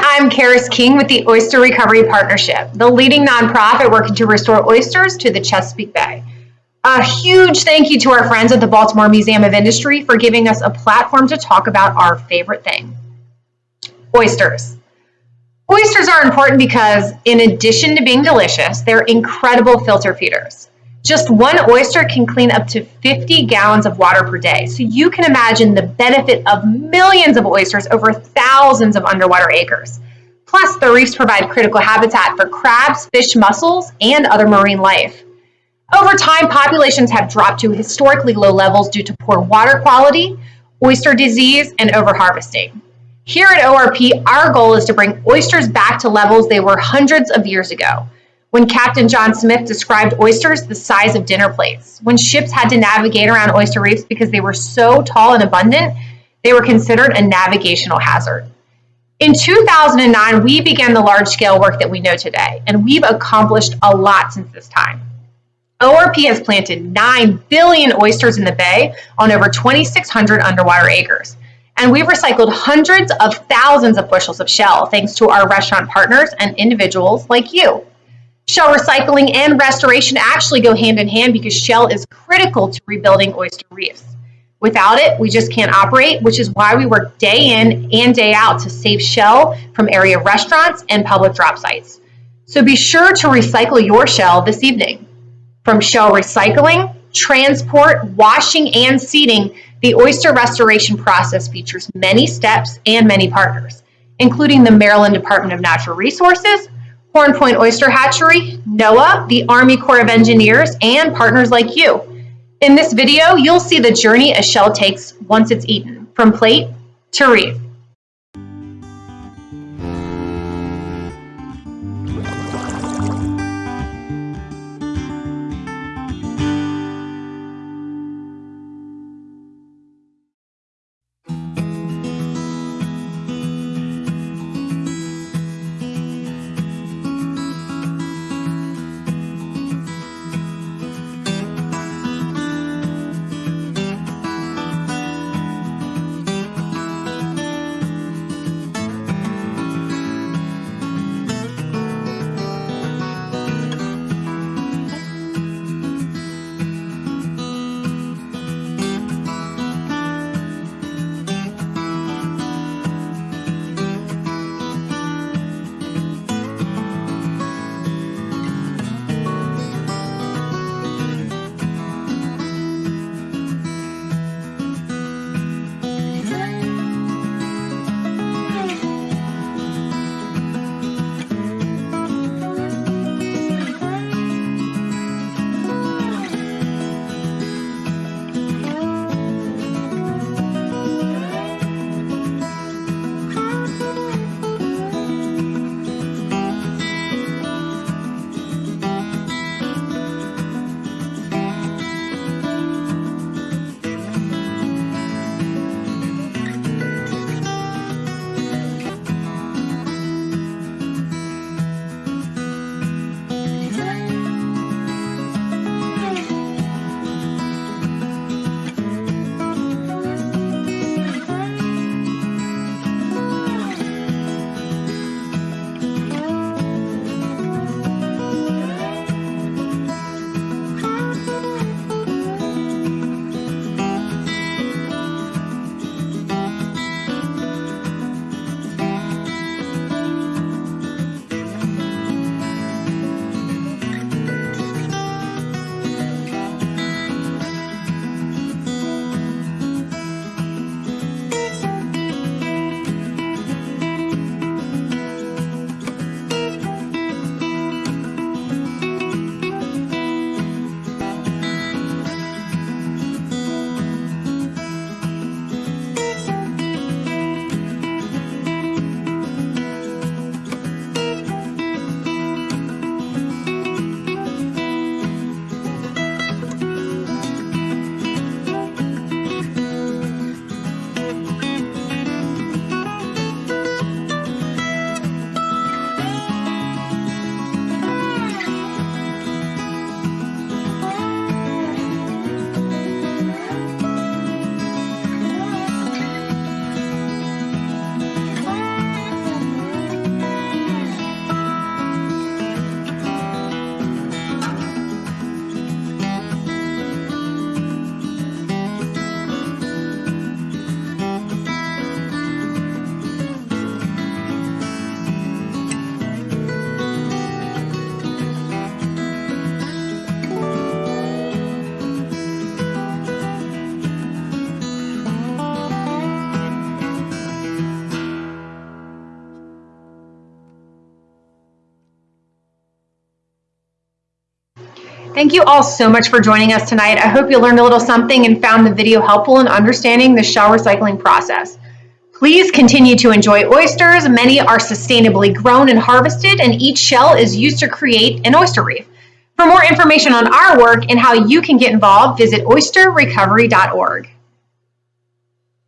I'm Karis King with the Oyster Recovery Partnership, the leading nonprofit working to restore oysters to the Chesapeake Bay. A huge thank you to our friends at the Baltimore Museum of Industry for giving us a platform to talk about our favorite thing oysters. Oysters are important because, in addition to being delicious, they're incredible filter feeders. Just one oyster can clean up to 50 gallons of water per day. So you can imagine the benefit of millions of oysters over thousands of underwater acres. Plus, the reefs provide critical habitat for crabs, fish, mussels, and other marine life. Over time, populations have dropped to historically low levels due to poor water quality, oyster disease, and overharvesting. Here at ORP, our goal is to bring oysters back to levels they were hundreds of years ago when Captain John Smith described oysters the size of dinner plates. When ships had to navigate around oyster reefs because they were so tall and abundant, they were considered a navigational hazard. In 2009, we began the large scale work that we know today, and we've accomplished a lot since this time. ORP has planted 9 billion oysters in the bay on over 2,600 underwater acres. And we've recycled hundreds of thousands of bushels of shell thanks to our restaurant partners and individuals like you. Shell recycling and restoration actually go hand in hand because shell is critical to rebuilding oyster reefs. Without it, we just can't operate, which is why we work day in and day out to save shell from area restaurants and public drop sites. So be sure to recycle your shell this evening. From shell recycling, transport, washing, and seeding, the oyster restoration process features many steps and many partners, including the Maryland Department of Natural Resources, Horn Point Oyster Hatchery, NOAA, the Army Corps of Engineers, and partners like you. In this video, you'll see the journey a shell takes once it's eaten, from plate to reef. Thank you all so much for joining us tonight. I hope you learned a little something and found the video helpful in understanding the shell recycling process. Please continue to enjoy oysters. Many are sustainably grown and harvested, and each shell is used to create an oyster reef. For more information on our work and how you can get involved, visit oysterrecovery.org.